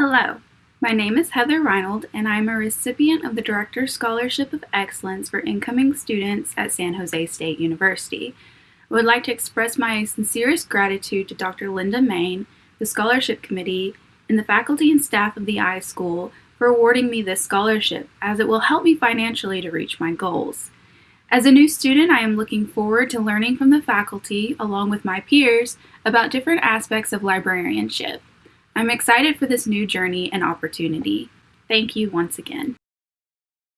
Hello, my name is Heather Reinold, and I am a recipient of the Director's Scholarship of Excellence for incoming students at San Jose State University. I would like to express my sincerest gratitude to Dr. Linda Main, the Scholarship Committee, and the faculty and staff of the iSchool for awarding me this scholarship, as it will help me financially to reach my goals. As a new student, I am looking forward to learning from the faculty, along with my peers, about different aspects of librarianship. I'm excited for this new journey and opportunity. Thank you once again.